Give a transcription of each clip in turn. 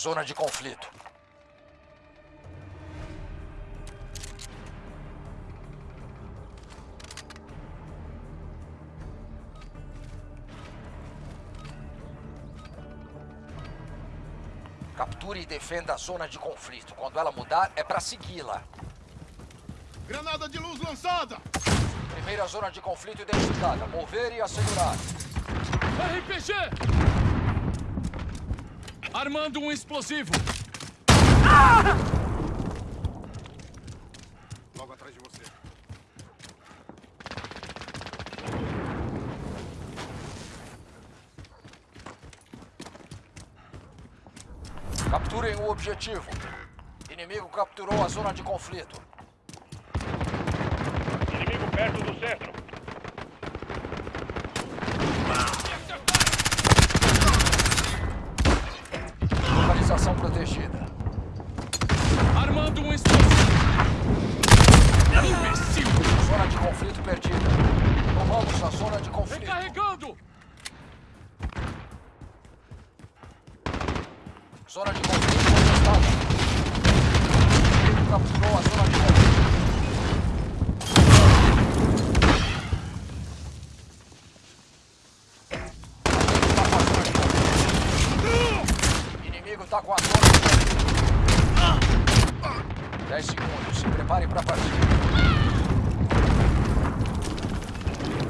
Zona de conflito. Capture e defenda a zona de conflito. Quando ela mudar, é pra segui-la. Granada de luz lançada! Primeira zona de conflito identificada. Mover e assegurar. RPG! Armando um explosivo. Logo atrás de você. Capturem o objetivo. Inimigo capturou a zona de conflito. Inimigo perto do centro. Localização protegida. Armando um explosivo. Imbecil! Zona de conflito perdida. Zona de conflito. Recarregando! Zona de conflito contestada. Inimigo capturou a zona de conflito. Inimigo tá com a zona de conflito. 10 segundos. Se preparem pra partir. Inimigo perto da rua principal. Trocando pentes! Certo? Zona de conflito movendo. Maldito!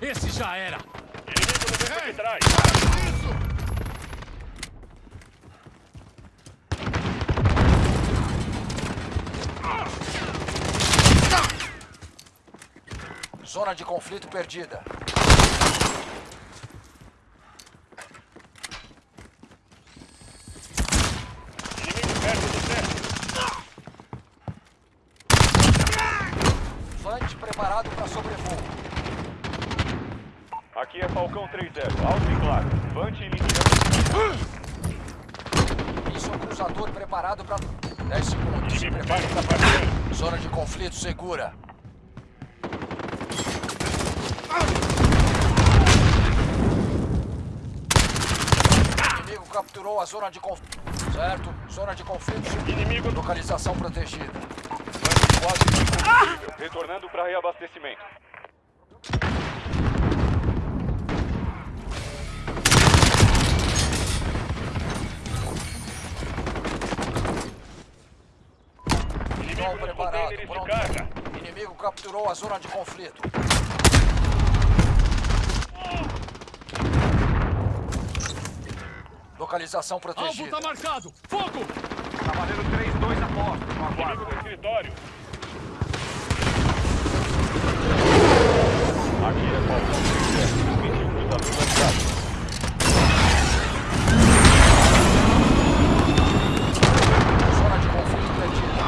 Esse já era! Inimigo no beco de trás. Zona de conflito perdida. Inimigo perto do. Fante preparado para sobrevoo. Aqui é Falcão 3-0. Alto e claro. Vante iniciando. Isso, cruzador preparado para 10 segundos. Se prepare para partir. Zona de conflito segura. Inimigo capturou a zona de conflito. Certo? Zona de conflito. Inimigo Localização protegida. Quase combustível. Retornando para reabastecimento. Inimigo preparado. Pronto. Inimigo capturou a zona de conflito. Localização Alvo protegida. tá marcado! Fogo! Cavaleiro 3-2 a posto. No Inimigo no escritório. Aqui é Falcão 3-0. Permite um cruzador lançado. Zona de conflito perdida.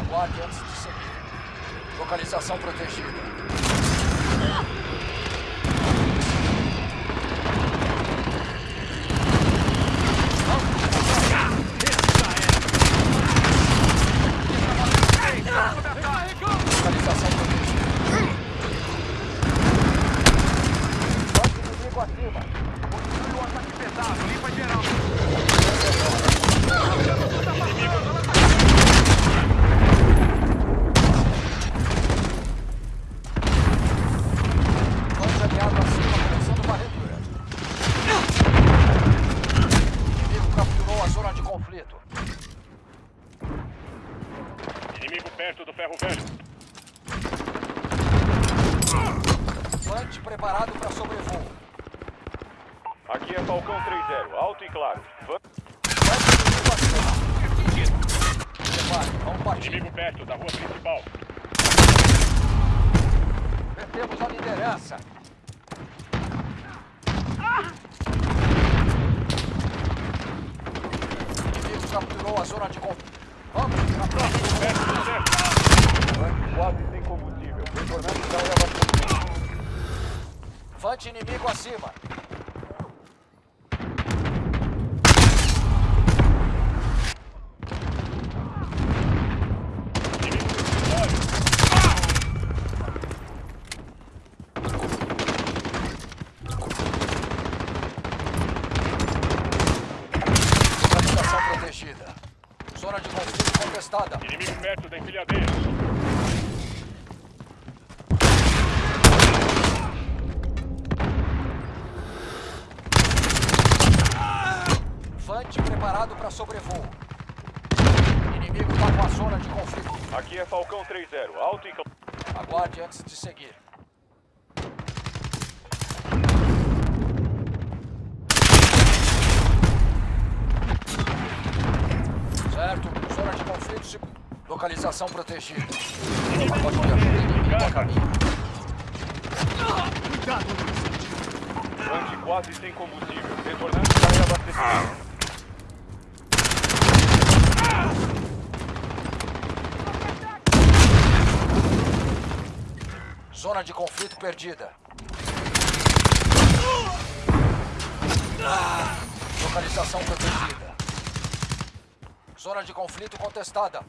Aguarde antes de seguir. Localização protegida. Recarregando! Localização protegida. Pode inimigo acima. Continue o ataque pesado. Limpa geral. Vamos aliado acima, começando varredura. Inimigo capturou a zona de conflito. Inimigo perto do ferro velho. Fante preparado para sobrevoo. Aqui é Falcão 3-0. Alto e claro. Van- Fante inimigo acima. Prepare, vamos partir. Inimigo perto da rua principal. Perdemos a liderança. Inimigo capturou a zona de conflito. Vamos, na próxima. Perto do centro. Van quase sem combustível. Retornando para reabastecimento. Fante inimigo acima. contestada. Inimigo perto da empilhadeira. Fante preparado para sobrevoo. Inimigo está com a zona de conflito. Aqui é Falcão 3-0. Alto e... Aguarde antes de seguir. Certo, zona de conflito, se- localização protegida. Pacote de ajuda inimigo a caminho. Vante quase sem combustível. Retornando para reabastecimento. Zona de conflito perdida. Localização protegida. Zona de conflito contestada.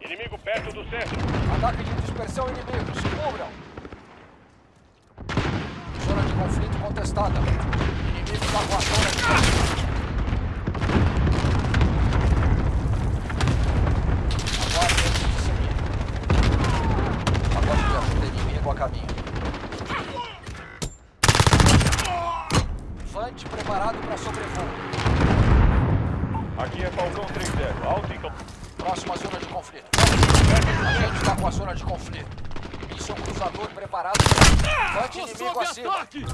Inimigo perto do centro. Ataque de dispersão inimigo. Se cubram. Zona de conflito contestada. Inimigo está com a zona de conflito. Aguarde antes de seguir. Pacote de ajuda inimigo a caminho. Fante preparado para sobrevoo. Aqui é Falcão 3-0. Alto e... cam- Próxima zona de conflito. A gente está com a zona de conflito. Míssil cruzador preparado. Fante Tô inimigo acima. ataque!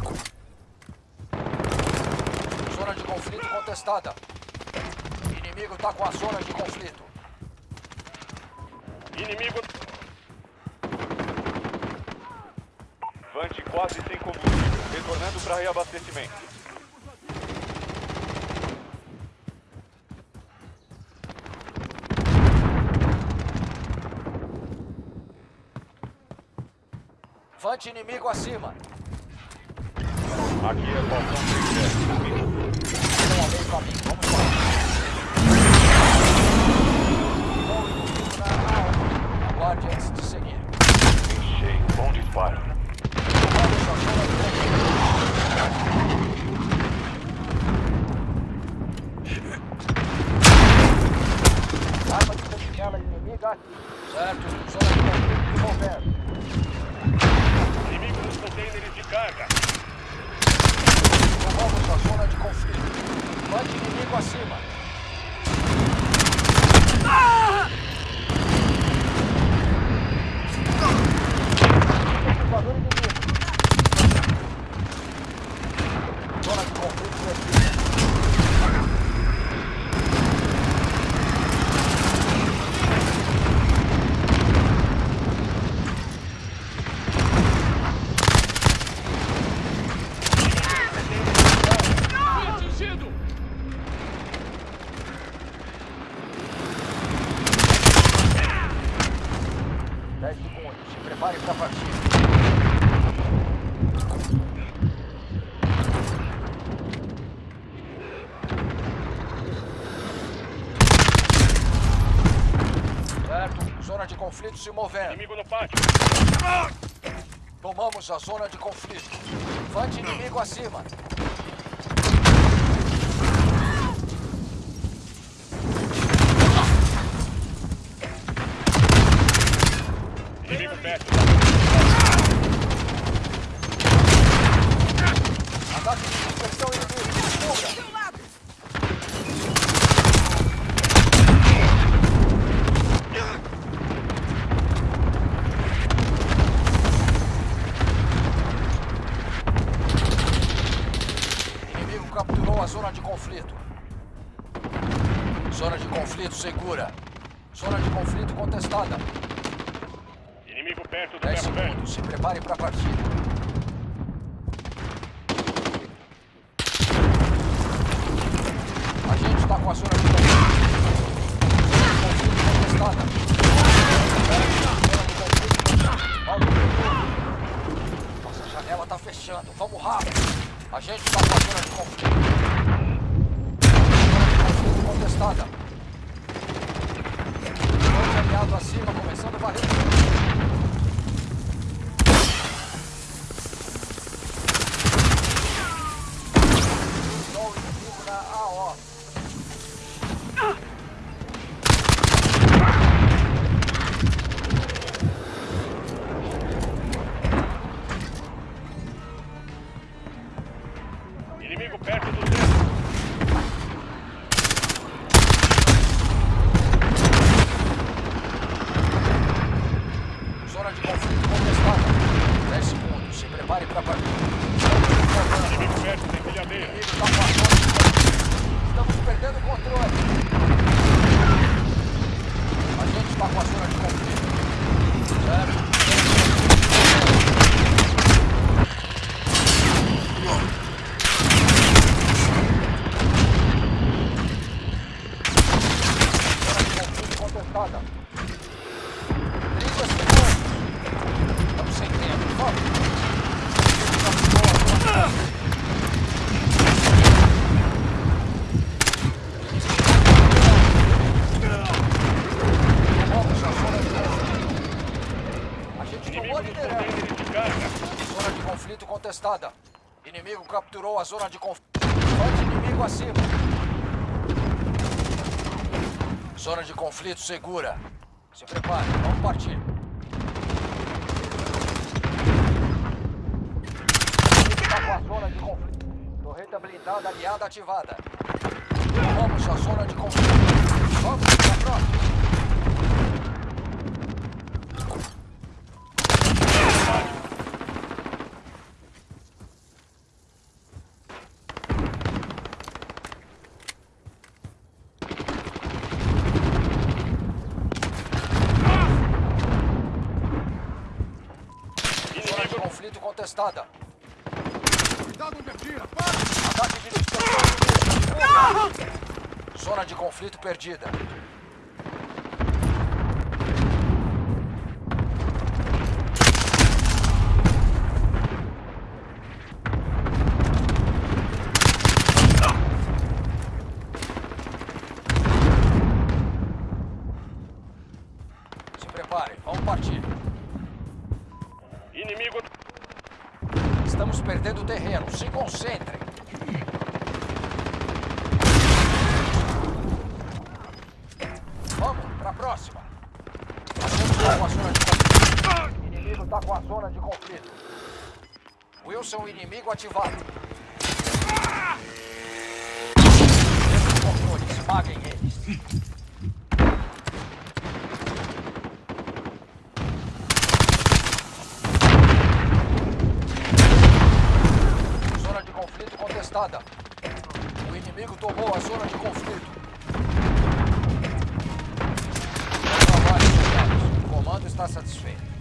Zona de conflito contestada. Inimigo está com a zona de conflito. Inimigo... Vante quase sem combustível. Retornando para reabastecimento. Fante inimigo acima. Aqui é Falcão 3-0. Estão ao meio caminho. Vamos lá. Aguarde antes de seguir. Em cheio. Bom disparo. Arma de sentinela inimiga. 10 segundos. Se prepare para a partida. Certo. Zona de conflito se movendo. Inimigo no pátio. Tomamos a zona de conflito. Levante inimigo acima. Perto. Ataque de dispersão inimigo. Capturou a zona de conflito. Zona de conflito segura. Zona de conflito contestada. Perto do 10 ferro velho. segundos. Se prepare para partir. A gente está com a zona de contestada. Nossa, a janela está fechando. Vamos rápido. A gente está com a zona de conflito. Contestada. Dois aliados acima, começando a varrer. Estou inimigo Tá evacuação contestada. Inimigo capturou a zona de conflito. Forte inimigo acima. Zona de conflito segura. Se prepare, vamos partir. Está com a zona de conflito. Torreta blindada aliada ativada. Vamos à zona de conflito. Vamos para a próxima. Zona de conflito contestada. Cuidado onde atira! Ataque de dispersão. Zona de conflito perdida. Se prepare, vamos partir. Estamos perdendo terreno. Se concentrem. Vamos para a próxima. Atenção com a zona de conflito. Inimigo está com a zona de conflito. Wilson, inimigo ativado. Temos controle. Esmaguem eles. Zona de O inimigo tomou a zona de conflito. O comando está satisfeito.